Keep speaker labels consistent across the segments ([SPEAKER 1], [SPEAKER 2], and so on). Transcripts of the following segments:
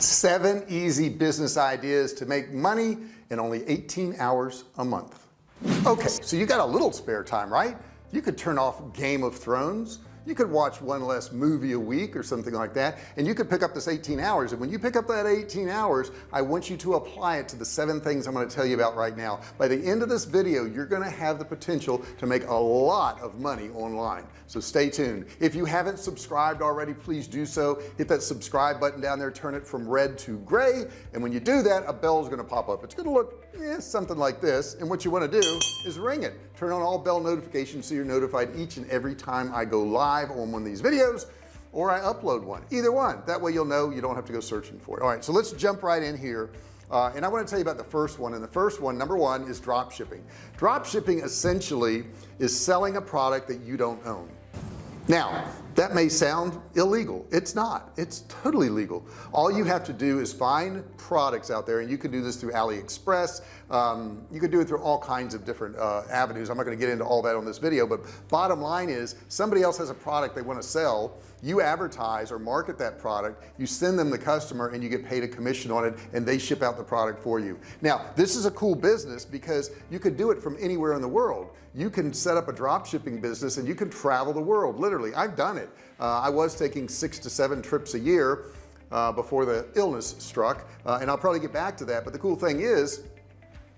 [SPEAKER 1] seven easy business ideas to make money in only 18 hours a month. Okay so you got a little spare time right? You could turn off Game of Thrones you could watch one less movie a week or something like that and you could pick up this 18 hours and when you pick up that 18 hours I want you to apply it to the seven things I'm going to tell you about right now. By the end of this video you're going to have the potential to make a lot of money online so stay tuned. If you haven't subscribed already please do so. Hit that subscribe button down there turn it from red to gray and when you do that a bell is going to pop up. It's going to look eh, something like this and what you want to do is ring it. Turn on all bell notifications so you're notified each and every time I go live on one of these videos or I upload one. Either one. That way you'll know you don't have to go searching for it. All right so let's jump right in here. Uh, and I want to tell you about the first one and the first one number one is drop shipping. Drop shipping essentially is selling a product that you don't own. Now that may sound illegal. It's not. It's totally legal. All you have to do is find products out there and you can do this through AliExpress. Um, you can do it through all kinds of different uh, avenues. I'm not going to get into all that on this video but bottom line is somebody else has a product they want to sell. You advertise or market that product. You send them the customer and you get paid a commission on it and they ship out the product for you. Now this is a cool business because you could do it from anywhere in the world you can set up a drop shipping business and you can travel the world literally. I've done it. Uh, I was taking six to seven trips a year uh, before the illness struck uh, and I'll probably get back to that but the cool thing is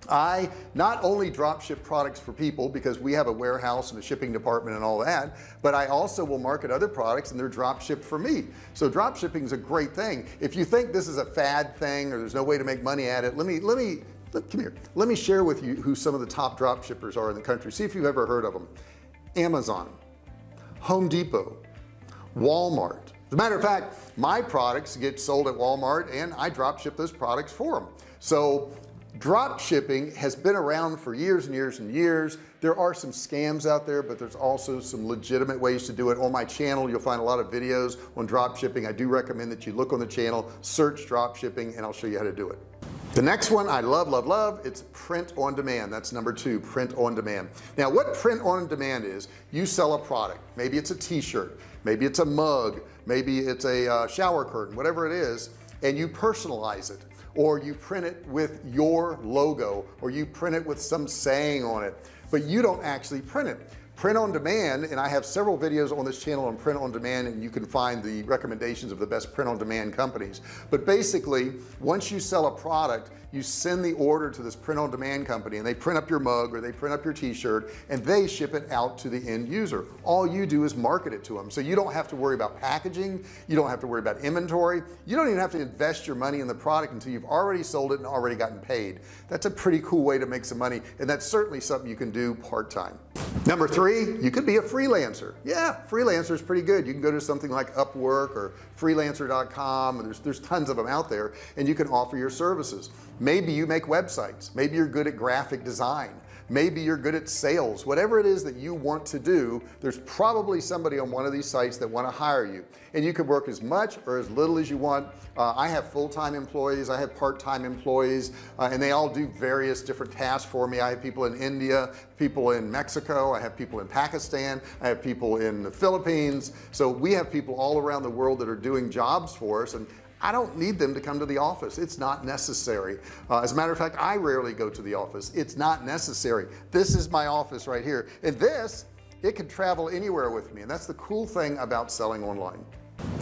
[SPEAKER 1] I not only drop ship products for people because we have a warehouse and a shipping department and all that but I also will market other products and they're drop shipped for me. So drop shipping is a great thing. If you think this is a fad thing or there's no way to make money at it let me let me come here. Let me share with you who some of the top drop shippers are in the country. See if you've ever heard of them. Amazon Home Depot Walmart. As a matter of fact my products get sold at Walmart and I drop ship those products for them so drop shipping has been around for years and years and years. There are some scams out there but there's also some legitimate ways to do it. On my channel you'll find a lot of videos on drop shipping. I do recommend that you look on the channel search drop shipping and I'll show you how to do it the next one I love love love it's print on demand. That's number two print on demand. Now what print on demand is you sell a product. Maybe it's a t-shirt maybe it's a mug maybe it's a uh, shower curtain whatever it is and you personalize it or you print it with your logo or you print it with some saying on it but you don't actually print it print on demand and I have several videos on this channel on print on demand and you can find the recommendations of the best print on demand companies. But basically once you sell a product you send the order to this print on demand company and they print up your mug or they print up your t-shirt and they ship it out to the end user. All you do is market it to them so you don't have to worry about packaging you don't have to worry about inventory you don't even have to invest your money in the product until you've already sold it and already gotten paid. That's a pretty cool way to make some money and that's certainly something you can do part-time. Number three you could be a freelancer. Yeah freelancer is pretty good. You can go to something like Upwork or freelancer.com there's there's tons of them out there and you can offer your services. Maybe you make websites. Maybe you're good at graphic design maybe you're good at sales. Whatever it is that you want to do there's probably somebody on one of these sites that want to hire you. And you can work as much or as little as you want. Uh, I have full-time employees I have part-time employees uh, and they all do various different tasks for me. I have people in India people in Mexico I have people in Pakistan I have people in the Philippines. So we have people all around the world that are doing jobs for us and I don't need them to come to the office. It's not necessary. Uh, as a matter of fact I rarely go to the office. It's not necessary. This is my office right here. And this it can travel anywhere with me. And that's the cool thing about selling online.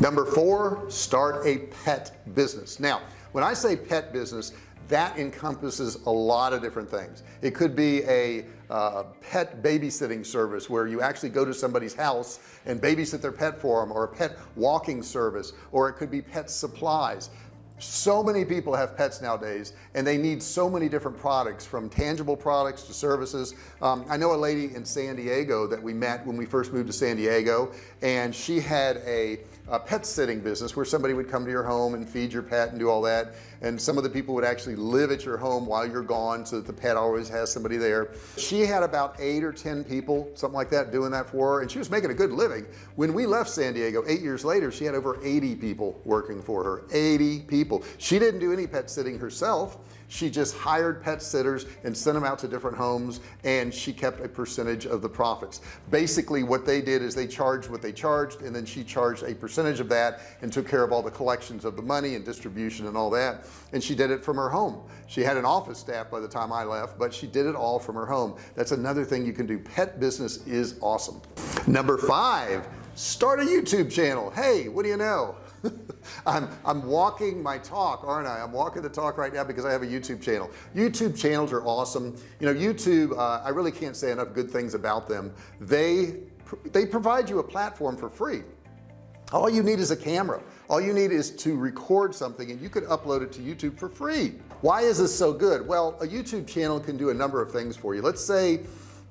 [SPEAKER 1] Number four start a pet business. Now when I say pet business that encompasses a lot of different things. It could be a uh, pet babysitting service where you actually go to somebody's house and babysit their pet for them or a pet walking service or it could be pet supplies. So many people have pets nowadays and they need so many different products from tangible products to services. Um, I know a lady in San Diego that we met when we first moved to San Diego and she had a, a pet sitting business where somebody would come to your home and feed your pet and do all that and some of the people would actually live at your home while you're gone so that the pet always has somebody there. She had about eight or ten people something like that doing that for her and she was making a good living. When we left San Diego eight years later she had over 80 people working for her. 80 people. She didn't do any pet sitting herself she just hired pet sitters and sent them out to different homes and she kept a percentage of the profits. Basically what they did is they charged what they charged and then she charged a percentage of that and took care of all the collections of the money and distribution and all that and she did it from her home. She had an office staff by the time I left but she did it all from her home. That's another thing you can do. Pet business is awesome. Number five start a YouTube channel. Hey what do you know I'm I'm walking my talk aren't I? I'm walking the talk right now because I have a YouTube channel. YouTube channels are awesome. You know YouTube uh, I really can't say enough good things about them. They they provide you a platform for free. All you need is a camera. All you need is to record something and you could upload it to YouTube for free. Why is this so good? Well a YouTube channel can do a number of things for you. Let's say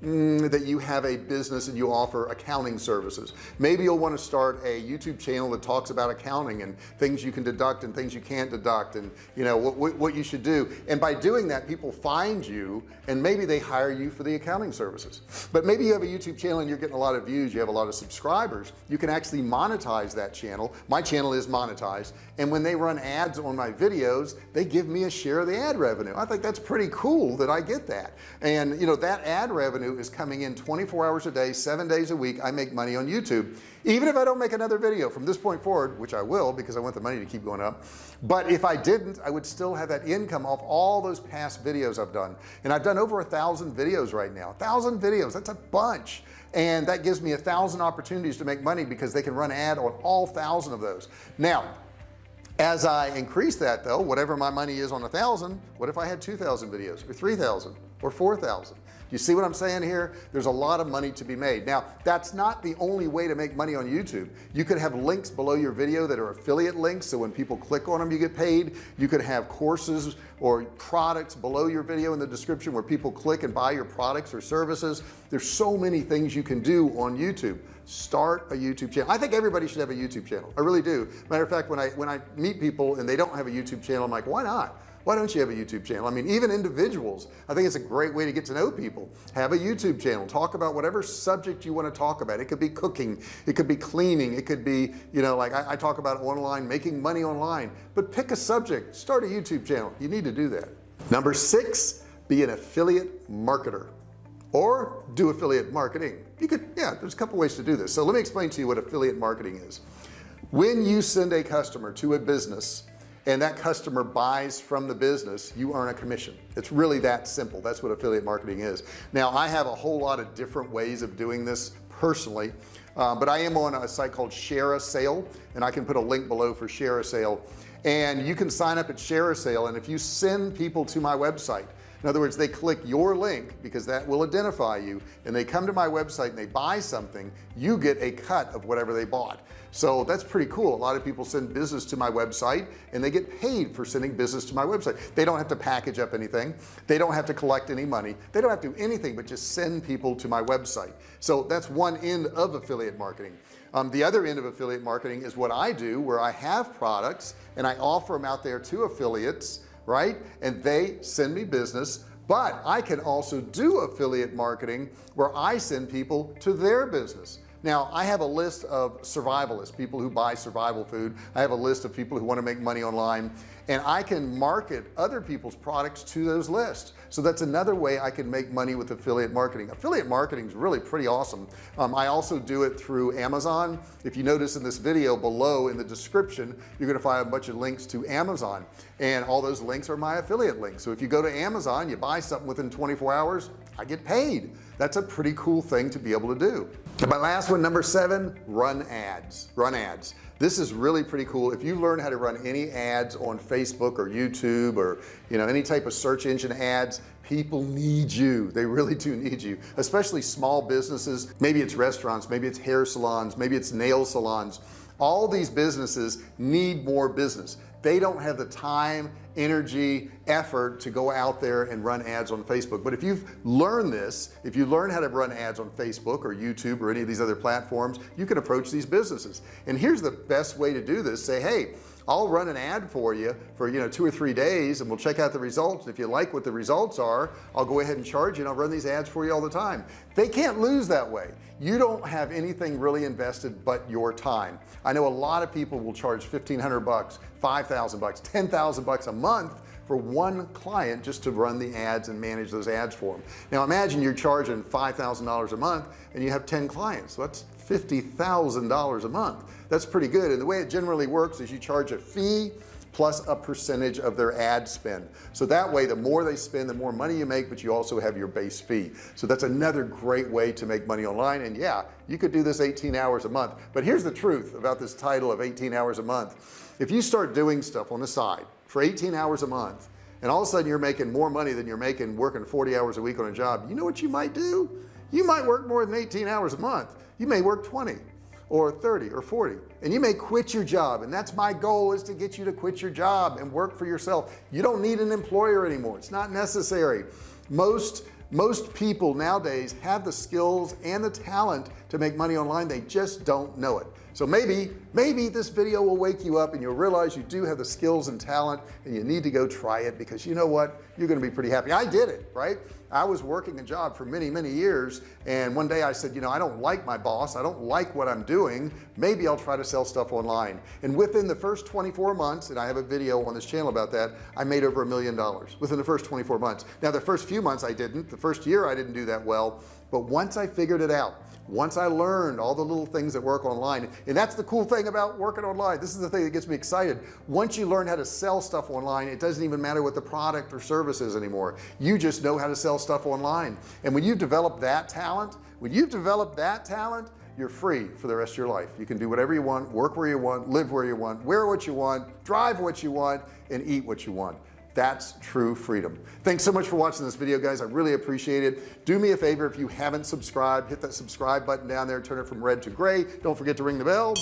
[SPEAKER 1] mm, that you have a business and you offer accounting services. Maybe you'll want to start a YouTube channel that talks about accounting and things you can deduct and things you can't deduct and you know what, what you should do. And by doing that people find you and maybe they hire you for the accounting services. But maybe you have a YouTube channel and you're getting a lot of views you have a lot of subscribers you can actually monetize that channel. My channel is monetized. And when they run ads on my videos they give me a share of the ad revenue. I think that's pretty cool that I get that. And you know that ad revenue is coming in 24 hours a day seven days a week. I make money on YouTube. Even if I don't make another video from this point forward which I will because I want the money to keep going up. But if I didn't I would still have that income off all those past videos I've done. And I've done over a thousand videos right now. A thousand videos that's a bunch. And that gives me a thousand opportunities to make money because they can run ad on all thousand of those. Now as I increase that though whatever my money is on a thousand what if I had 2,000 videos or 3,000 or 4,000 you see what I'm saying here? There's a lot of money to be made. Now that's not the only way to make money on YouTube. You could have links below your video that are affiliate links so when people click on them you get paid. You could have courses or products below your video in the description where people click and buy your products or services. There's so many things you can do on YouTube. Start a YouTube channel. I think everybody should have a YouTube channel. I really do. Matter of fact when I when I meet people and they don't have a YouTube channel I'm like why not why don't you have a YouTube channel? I mean even individuals I think it's a great way to get to know people. Have a YouTube channel. Talk about whatever subject you want to talk about. It could be cooking. It could be cleaning. It could be you know like I, I talk about online making money online. But pick a subject. Start a YouTube channel. You need to do that. Number six be an affiliate marketer or do affiliate marketing. You could yeah there's a couple ways to do this. So let me explain to you what affiliate marketing is. When you send a customer to a business and that customer buys from the business you earn a commission. It's really that simple. That's what affiliate marketing is. Now I have a whole lot of different ways of doing this personally uh, but I am on a site called ShareASale and I can put a link below for ShareASale and you can sign up at ShareASale and if you send people to my website in other words they click your link because that will identify you and they come to my website and they buy something you get a cut of whatever they bought. So that's pretty cool. A lot of people send business to my website and they get paid for sending business to my website. They don't have to package up anything. They don't have to collect any money. They don't have to do anything but just send people to my website. So that's one end of affiliate marketing. Um, the other end of affiliate marketing is what I do where I have products and I offer them out there to affiliates right? And they send me business but I can also do affiliate marketing where I send people to their business now I have a list of survivalists people who buy survival food. I have a list of people who want to make money online. And I can market other people's products to those lists. So that's another way I can make money with affiliate marketing. Affiliate marketing is really pretty awesome. Um, I also do it through Amazon. If you notice in this video below in the description you're gonna find a bunch of links to Amazon. And all those links are my affiliate links. So if you go to Amazon you buy something within 24 hours I get paid. That's a pretty cool thing to be able to do my last one number seven run ads run ads. This is really pretty cool. If you learn how to run any ads on Facebook or YouTube or you know any type of search engine ads people need you. They really do need you especially small businesses. Maybe it's restaurants maybe it's hair salons maybe it's nail salons. All these businesses need more business they don't have the time energy effort to go out there and run ads on Facebook. But if you've learned this if you learn how to run ads on Facebook or YouTube or any of these other platforms you can approach these businesses. And here's the best way to do this. Say hey I'll run an ad for you for you know two or three days and we'll check out the results. If you like what the results are I'll go ahead and charge you and I'll run these ads for you all the time. They can't lose that way. You don't have anything really invested but your time. I know a lot of people will charge 1500 bucks 5,000 bucks 10,000 bucks a month for one client just to run the ads and manage those ads for them now imagine you're charging $5,000 a month and you have 10 clients. So that's $50,000 a month. That's pretty good. And the way it generally works is you charge a fee plus a percentage of their ad spend. So that way the more they spend the more money you make but you also have your base fee. So that's another great way to make money online. And yeah you could do this 18 hours a month. But here's the truth about this title of 18 hours a month. If you start doing stuff on the side for 18 hours a month and all of a sudden you're making more money than you're making working 40 hours a week on a job you know what you might do? You might work more than 18 hours a month you may work 20 or 30 or 40 and you may quit your job and that's my goal is to get you to quit your job and work for yourself. You don't need an employer anymore. It's not necessary. Most most people nowadays have the skills and the talent to make money online. They just don't know it so maybe maybe this video will wake you up and you'll realize you do have the skills and talent and you need to go try it because you know what? You're going to be pretty happy. I did it right? I was working a job for many many years and one day I said you know I don't like my boss. I don't like what I'm doing. Maybe I'll try to sell stuff online. And within the first 24 months and I have a video on this channel about that I made over a million dollars within the first 24 months. Now the first few months I didn't. The first year I didn't do that well. But once I figured it out once I learned all the little things that work online and that's the cool thing about working online. This is the thing that gets me excited. Once you learn how to sell stuff online it doesn't even matter what the product or service is anymore. You just know how to sell stuff online. And when you develop that talent when you've developed that talent you're free for the rest of your life. You can do whatever you want work where you want live where you want wear what you want drive what you want and eat what you want that's true freedom. Thanks so much for watching this video guys. I really appreciate it. Do me a favor if you haven't subscribed hit that subscribe button down there turn it from red to gray. Don't forget to ring the bell.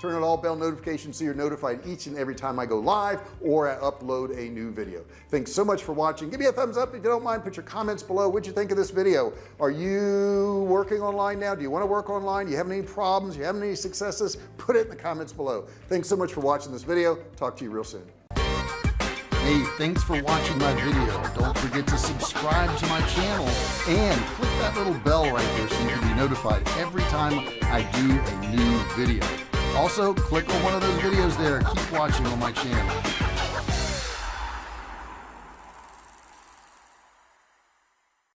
[SPEAKER 1] Turn on all bell notifications so you're notified each and every time I go live or I upload a new video. Thanks so much for watching. Give me a thumbs up if you don't mind. Put your comments below. What you think of this video? Are you working online now? Do you want to work online? Do you have any problems? Do you have any successes? Put it in the comments below. Thanks so much for watching this video. Talk to you real soon Hey, thanks for watching my video. Don't forget to subscribe to my channel and click that little bell right there so you can be notified every time I do a new video. Also, click on one of those videos there. Keep watching on my channel.